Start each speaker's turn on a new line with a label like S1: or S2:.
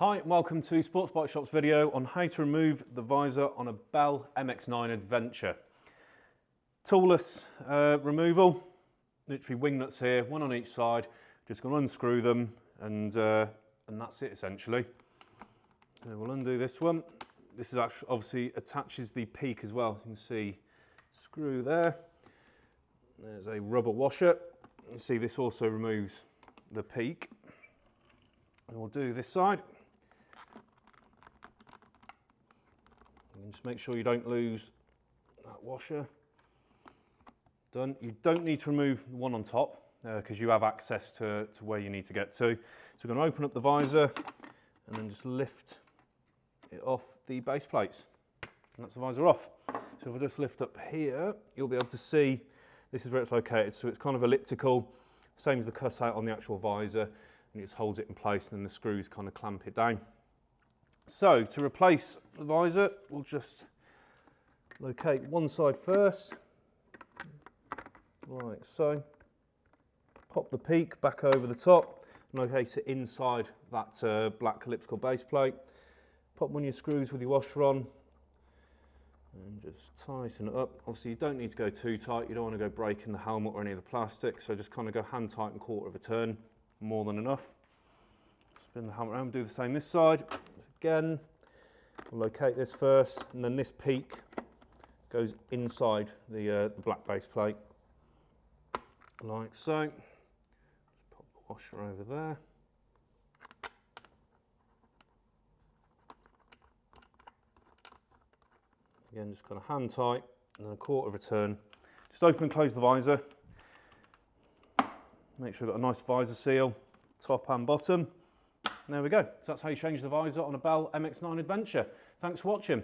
S1: Hi welcome to Sports Bike Shop's video on how to remove the visor on a Bell MX-9 Adventure. Toolless uh, removal, literally wing nuts here, one on each side, just going to unscrew them and, uh, and that's it essentially. So we'll undo this one. This is actually obviously attaches the peak as well. You can see screw there. There's a rubber washer. You see this also removes the peak. And we'll do this side. And just make sure you don't lose that washer. Done. You don't need to remove the one on top because uh, you have access to, to where you need to get to. So we're going to open up the visor and then just lift it off the base plates. And that's the visor off. So if I just lift up here, you'll be able to see this is where it's located. So it's kind of elliptical, same as the cutout on the actual visor, and it just holds it in place and then the screws kind of clamp it down. So to replace the visor, we'll just locate one side first, like so. Pop the peak back over the top, locate it inside that uh, black elliptical base plate. Pop one of your screws with your washer on, and just tighten it up. Obviously you don't need to go too tight, you don't want to go breaking the helmet or any of the plastic, so just kind of go hand tight and quarter of a turn, more than enough. Spin the helmet around, do the same this side. Again, we'll locate this first, and then this peak goes inside the, uh, the black base plate, like so. Just pop the washer over there. Again, just kind of hand tight and then a quarter of a turn. Just open and close the visor. Make sure you've got a nice visor seal, top and bottom. There we go. So that's how you change the visor on a Bell MX-9 Adventure. Thanks for watching.